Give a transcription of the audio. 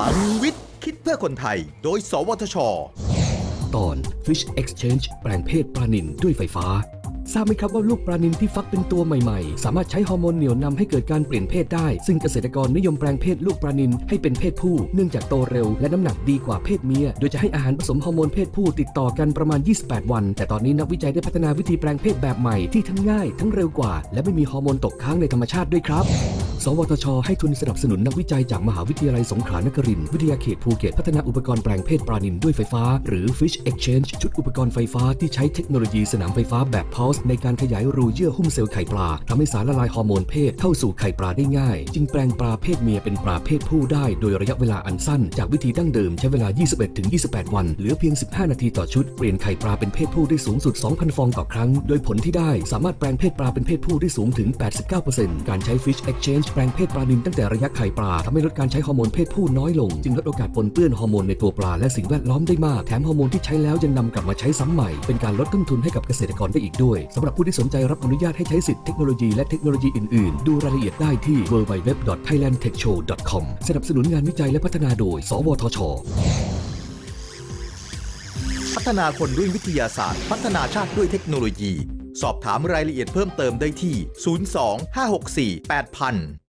พลังวิทย์ คิดเพื่อคนไทย โดย สวทช ตอน Fish Sex Change แปลงเพศปลานินด้วยไฟฟ้า ทราบไหมครับว่าลูกปลานินที่ฟักเป็นตัวใหม่ๆ สามารถใช้ฮอร์โมนเหนี่ยวนำให้เกิดการเปลี่ยนเพศได้ ซึ่งเกษตรกรนิยมแปลงเพศลูกปลานินให้เป็นเพศผู้ เนื่องจากโตเร็วและน้ำหนักดีกว่าเพศเมีย โดยจะให้อาหารผสมฮอร์โมนเพศผู้ติดต่อกันประมาณ 28 วัน แต่ตอนนี้นักวิจัยได้พัฒนาวิธีแปลงเพศแบบใหม่ที่ทั้งง่าย ทั้งเร็วกว่า และไม่มีฮอร์โมนตกค้างในธรรมชาติด้วยครับ สวทช ให้ทุนสนับสนุนนักวิจัยจากมหาวิทยาลัยสงขลานครินทร์วิทยาเขตภูเก็ตพัฒนาอุปกรณ์แปลงเพศปลานินด้วยไฟฟ้า หรือ Fish Exchange ชุดอุปกรณ์ไฟฟ้าที่ใช้เทคโนโลยีสนามไฟฟ้าแบบพ u l s e ในการขยายรูเยื่อหุ้มเซลล์ไข่ปลาทำให้สารละลายฮอร์โมนเพศเข้าสู่ไข่ปลาได้ง่าย จึงแปลงปลาเพศเมียเป็นปลาเพศผู้ได้โดยระยะเวลาอันสั้น จากวิธีดั้งเดิมใช้เวลา 21-28 วัน เหลือเพียง 15 นาทีต่อชุดเปลี่ยนไข่ปลาเป็นเพศผู้ได้สูงสุด 2,000 ฟองต่อครั้ง โดยผลที่ได้สามารถแปลงเพศปลาเป็นเพศผู้ได้สูงถึง 89%การใช้ Fish Exchange แปลงเพศปลานินตั้งแต่ระยะไข่ปลาทำให้ลดการใช้ฮอร์โมนเพศผู้น้อยลง จึงลดโอกาสปนเปื้อนฮอร์โมนในตัวปลาและสิ่งแวดล้อมได้มาก แถมฮอร์โมนที่ใช้แล้วยังนำกลับมาใช้ซ้ำใหม่ เป็นการลดต้นทุนให้กับเกษตรกรได้อีกด้วยสำหรับผู้ที่สนใจรับอนุญาตให้ใช้สิทธิเทคโนโลยีและเทคโนโลยีอื่นๆ ดูรายละเอียดได้ที่ www.thailandtechshow.com สนับสนุนงานวิจัยและพัฒนาโดย สวทช พัฒนาคนด้วยวิทยาศาสตร์ พัฒนาชาติด้วยเทคโนโลยี สอบถามรายละเอียดเพิ่มเติมได้ที่ 02 564 8000